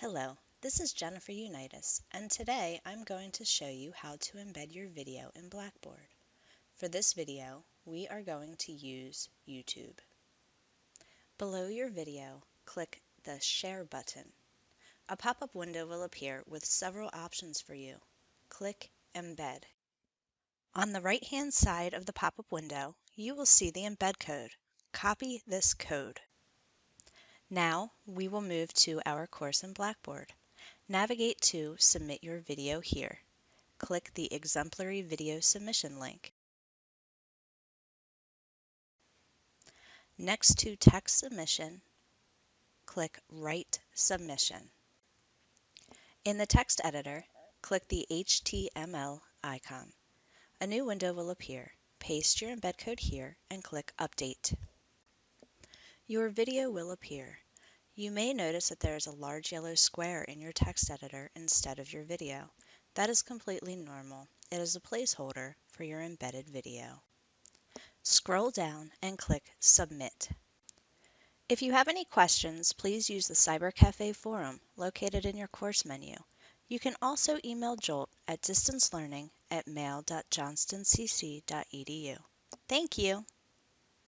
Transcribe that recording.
Hello, this is Jennifer Unitas, and today I'm going to show you how to embed your video in Blackboard. For this video, we are going to use YouTube. Below your video, click the Share button. A pop-up window will appear with several options for you. Click Embed. On the right-hand side of the pop-up window, you will see the embed code. Copy this code. Now we will move to our course in Blackboard. Navigate to Submit Your Video here. Click the Exemplary Video Submission link. Next to Text Submission, click Write Submission. In the text editor, click the HTML icon. A new window will appear. Paste your embed code here and click Update. Your video will appear. You may notice that there is a large yellow square in your text editor instead of your video. That is completely normal. It is a placeholder for your embedded video. Scroll down and click Submit. If you have any questions, please use the CyberCafe forum located in your course menu. You can also email Jolt at distancelearning at mail.johnstoncc.edu. Thank you.